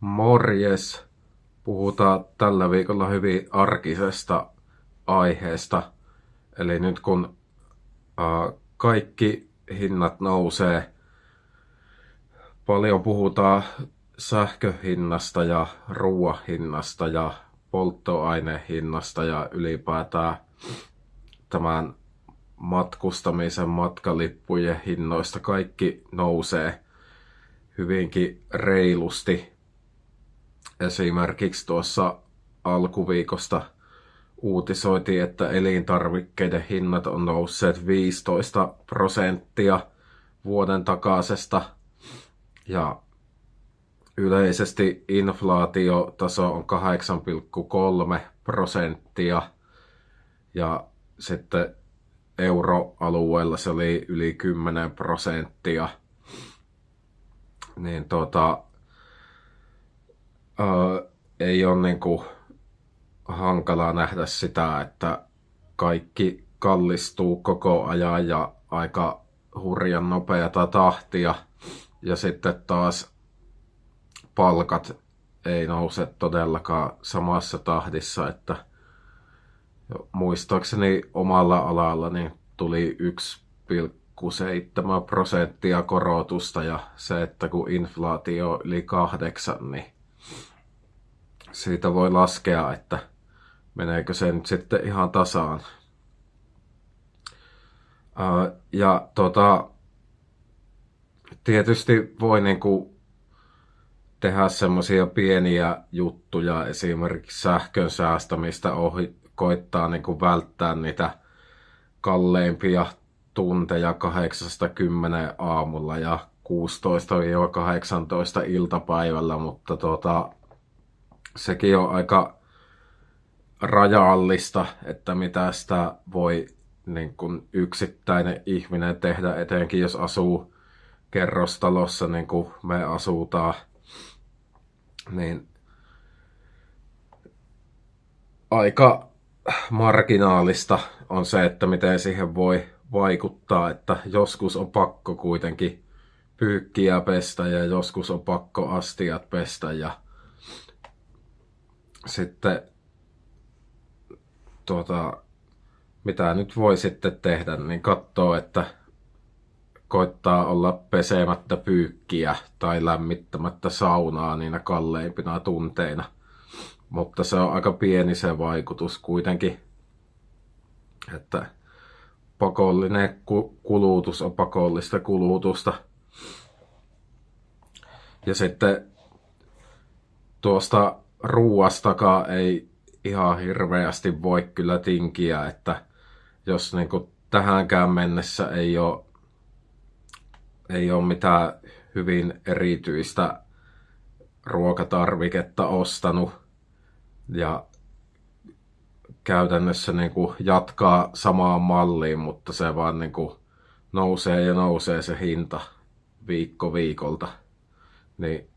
Morjes! Puhutaan tällä viikolla hyvin arkisesta aiheesta. Eli nyt kun äh, kaikki hinnat nousee, paljon puhutaan sähköhinnasta ja ruoahinnasta ja polttoainehinnasta ja ylipäätään tämän matkustamisen matkalippujen hinnoista kaikki nousee hyvinkin reilusti. Esimerkiksi tuossa alkuviikosta uutisoitiin, että elintarvikkeiden hinnat on nousseet 15 prosenttia vuoden takaisesta ja yleisesti inflaatiotaso on 8,3 prosenttia ja sitten euroalueella se oli yli 10 prosenttia. Niin tota, ää, ei ole niinku hankalaa nähdä sitä, että kaikki kallistuu koko ajan ja aika hurjan nopeata tahtia. Ja sitten taas palkat ei nouse todellakaan samassa tahdissa, että muistaakseni omalla alalla niin tuli 1,7 prosenttia korotusta ja se, että kun inflaatio yli kahdeksan, niin siitä voi laskea, että meneekö se nyt sitten ihan tasaan. Ja tota, tietysti voi niinku tehdä semmoisia pieniä juttuja, esimerkiksi sähkön säästämistä ohi, koittaa niin kuin välttää niitä kalleimpia tunteja 8-10 aamulla ja 16-18 iltapäivällä, mutta tota, sekin on aika rajallista, että mitä sitä voi niin kuin yksittäinen ihminen tehdä, etenkin jos asuu kerrostalossa, niin kuin me asutaan, niin aika marginaalista on se, että miten siihen voi vaikuttaa, että joskus on pakko kuitenkin pyykkiä pestä ja joskus on pakko astiat pestä ja sitten tuota, mitä nyt voi sitten tehdä, niin katsoo, että koittaa olla pesemättä pyykkiä tai lämmittämättä saunaa niinä kalleimpina tunteina – mutta se on aika pieni se vaikutus kuitenkin, että pakollinen kulutus on pakollista kulutusta. Ja sitten tuosta ruuastakaan ei ihan hirveästi voi kyllä tinkiä, että jos niin kuin tähänkään mennessä ei ole, ei ole mitään hyvin erityistä ruokatarviketta ostanut, ja käytännössä niin kuin jatkaa samaan malliin, mutta se vaan niin kuin nousee ja nousee se hinta viikko viikolta. Niin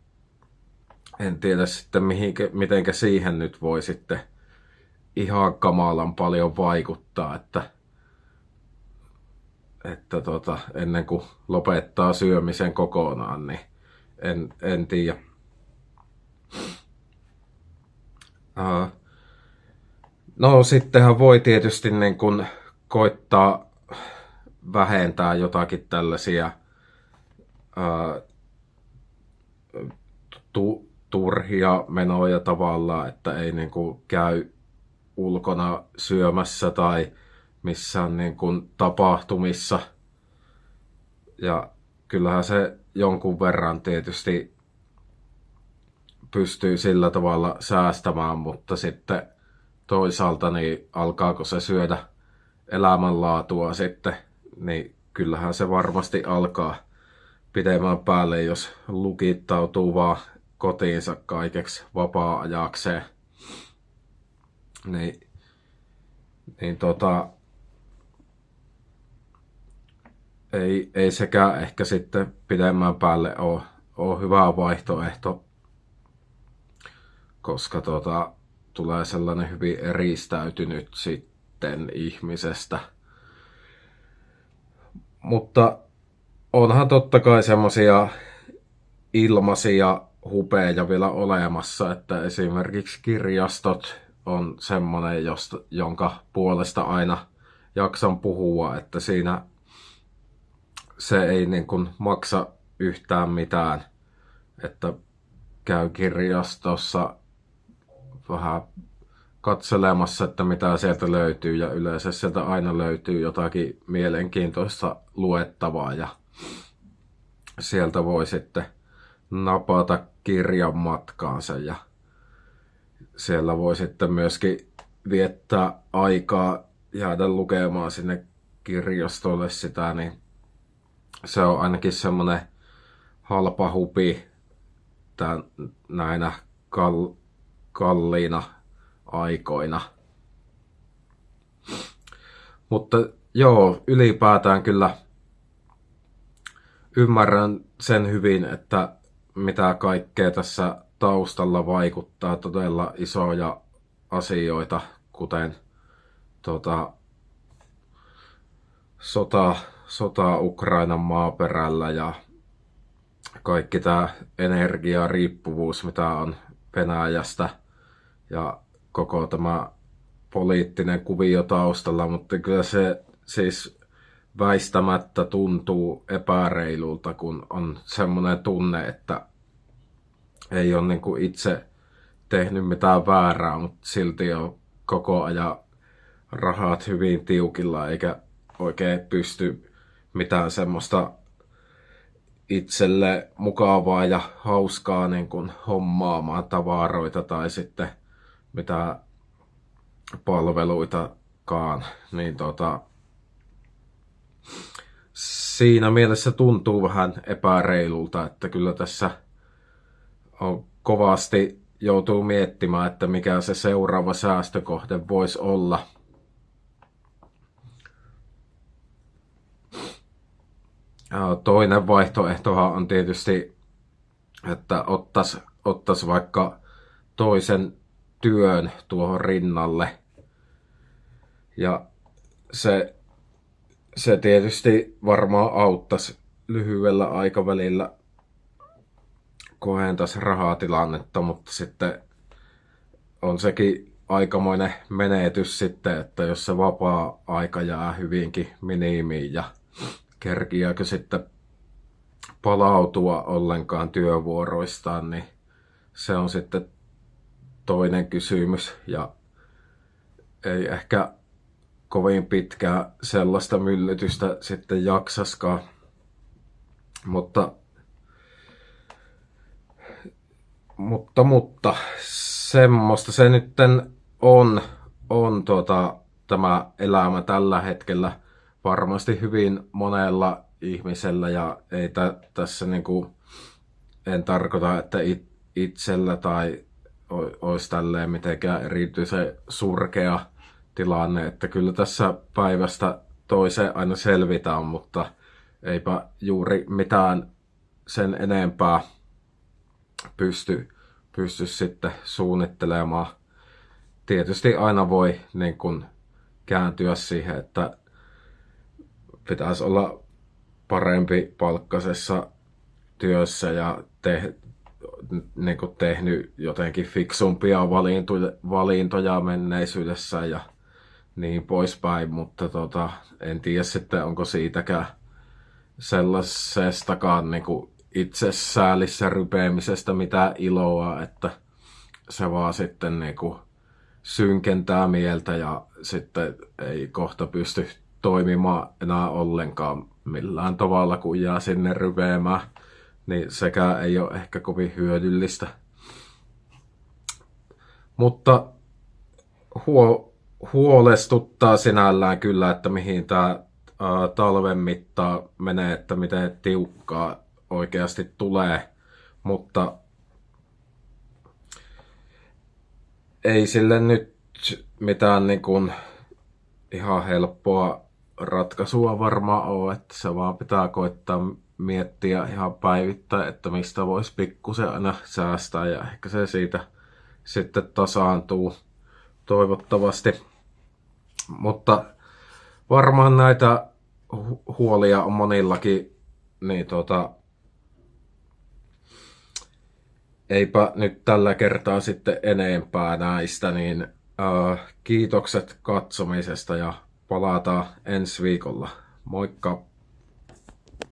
en tiedä sitten mihinkä, mitenkä siihen nyt voi sitten ihan kamalan paljon vaikuttaa, että, että tota, ennen kuin lopettaa syömisen kokonaan, niin en, en tiedä. Uh, no sittenhän voi tietysti niin kun koittaa vähentää jotakin tällaisia uh, tu, turhia menoja tavallaan, että ei niin kuin käy ulkona syömässä tai missään niin kuin tapahtumissa. Ja kyllähän se jonkun verran tietysti pystyy sillä tavalla säästämään, mutta sitten toisaalta niin alkaako se syödä elämänlaatua sitten, niin kyllähän se varmasti alkaa pidemmän päälle, jos lukittautuu vaan kotiinsa kaikeksi vapaa-ajakseen. Niin, niin tota, ei, ei sekään ehkä sitten pidemmän päälle ole, ole hyvä vaihtoehto koska tota, tulee sellainen hyvin eristäytynyt sitten ihmisestä. Mutta onhan totta kai semmoisia ilmaisia hupeja vielä olemassa, että esimerkiksi kirjastot on semmoinen, josta, jonka puolesta aina jaksan puhua, että siinä se ei niin kuin maksa yhtään mitään, että käy kirjastossa vähän katselemassa, että mitä sieltä löytyy ja yleensä sieltä aina löytyy jotakin mielenkiintoista luettavaa ja sieltä voi sitten napata kirjan matkaansa ja siellä voi sitten myöskin viettää aikaa jäädä lukemaan sinne kirjastolle sitä, niin se on ainakin semmoinen halpa hupi tämän, näinä kal, kalliina aikoina. Mutta joo, ylipäätään kyllä ymmärrän sen hyvin, että mitä kaikkea tässä taustalla vaikuttaa todella isoja asioita, kuten tota, sota, sota Ukrainan maaperällä ja kaikki tämä energiariippuvuus, mitä on Venäjästä ja koko tämä poliittinen kuvio taustalla, mutta kyllä se siis väistämättä tuntuu epäreilulta, kun on semmoinen tunne, että ei ole niin kuin itse tehnyt mitään väärää, mutta silti on koko ajan rahat hyvin tiukilla, eikä oikein pysty mitään semmoista itselle mukavaa ja hauskaa niin kuin hommaamaan tavaroita tai sitten mitä palveluitakaan, niin tota, siinä mielessä tuntuu vähän epäreilulta, että kyllä tässä on kovasti joutuu miettimään, että mikä se seuraava säästökohde voisi olla. Toinen vaihtoehtohan on tietysti, että ottaisi ottais vaikka toisen työn tuohon rinnalle. Ja se, se tietysti varmaan auttaisi lyhyellä aikavälillä kohentaisi rahatilannetta, mutta sitten on sekin aikamoinen menetys sitten, että jos se vapaa-aika jää hyvinkin minimiin ja kerkiääkö sitten palautua ollenkaan työvuoroistaan, niin se on sitten toinen kysymys. Ja ei ehkä kovin pitkää sellaista myllytystä sitten jaksaskaan. Mutta, mutta, mutta semmoista se nyt on, on tota, tämä elämä tällä hetkellä varmasti hyvin monella ihmisellä ja ei tä, tässä niinku, en tarkoita, että it, itsellä tai olisi tälleen mitenkään erityisen surkea tilanne, että kyllä tässä päivästä toiseen aina selvitään, mutta eipä juuri mitään sen enempää pysty, pysty sitten suunnittelemaan. Tietysti aina voi niin kuin kääntyä siihen, että pitäisi olla parempi palkkasessa työssä ja te, niin kuin tehnyt jotenkin fiksumpia valintoja, menneisyydessä ja niin poispäin, mutta tota, en tiedä sitten onko siitäkään sellaisestakaan niin kuin itsesäälissä rypeämisestä mitään iloa, että se vaan sitten niin kuin synkentää mieltä ja sitten ei kohta pysty toimimaan enää ollenkaan millään tavalla, kun jää sinne rypeämään niin sekä ei ole ehkä kovin hyödyllistä. Mutta huo, huolestuttaa sinällään kyllä, että mihin tämä talven mittaa menee, että miten tiukkaa oikeasti tulee, mutta ei sille nyt mitään niin kuin ihan helppoa ratkaisua varmaan ole, että se vaan pitää koittaa miettiä ihan päivittäin, että mistä voisi pikkusen aina säästää ja ehkä se siitä sitten tasaantuu toivottavasti. Mutta varmaan näitä huolia on monillakin, niin tota, eipä nyt tällä kertaa sitten enempää näistä, niin äh, kiitokset katsomisesta ja palataan ensi viikolla. Moikka!